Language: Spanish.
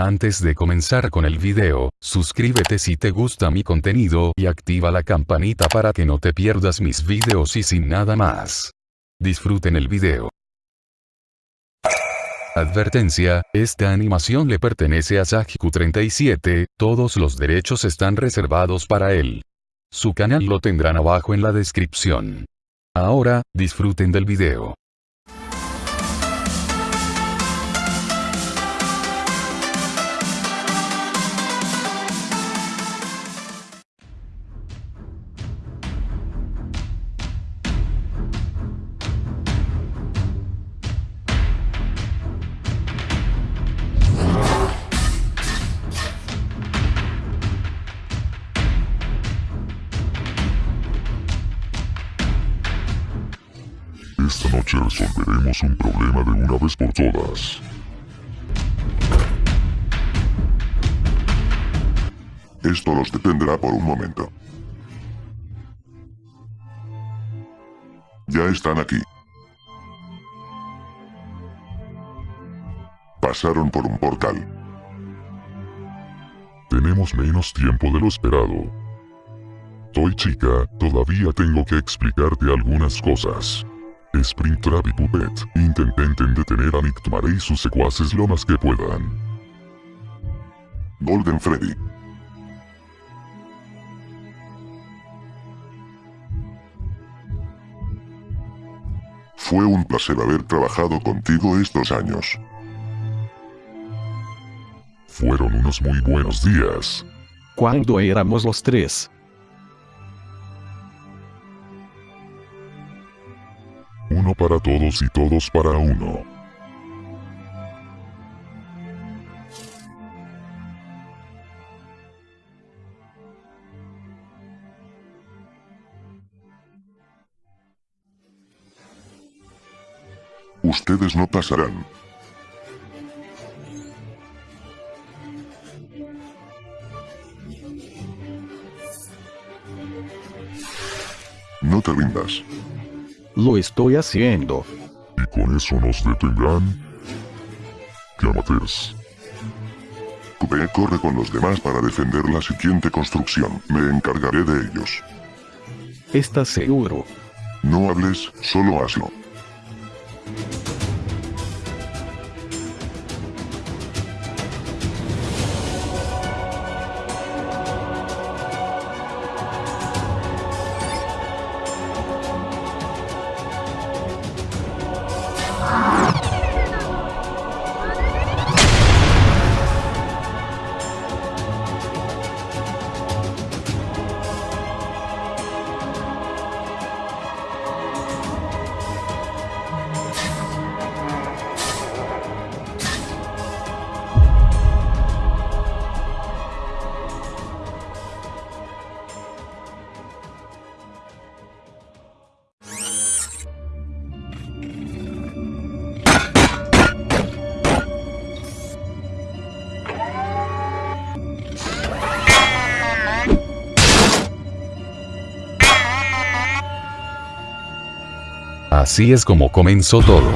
Antes de comenzar con el video, suscríbete si te gusta mi contenido y activa la campanita para que no te pierdas mis videos y sin nada más. Disfruten el video. Advertencia, esta animación le pertenece a Sajiku37, todos los derechos están reservados para él. Su canal lo tendrán abajo en la descripción. Ahora, disfruten del video. Esta noche resolveremos un problema de una vez por todas. Esto los detendrá por un momento. Ya están aquí. Pasaron por un portal. Tenemos menos tiempo de lo esperado. Soy chica, todavía tengo que explicarte algunas cosas. Springtrap y Puppet intenten detener a Nick y sus secuaces lo más que puedan. Golden Freddy. Fue un placer haber trabajado contigo estos años. Fueron unos muy buenos días. Cuando éramos los tres. Para todos y todos para uno. Ustedes no pasarán. No te rindas. Lo estoy haciendo. Y con eso nos detendrán. ¿Qué amateurs? Cube corre con los demás para defender la siguiente construcción. Me encargaré de ellos. ¿Estás seguro? No hables, solo hazlo. Así es como comenzó todo.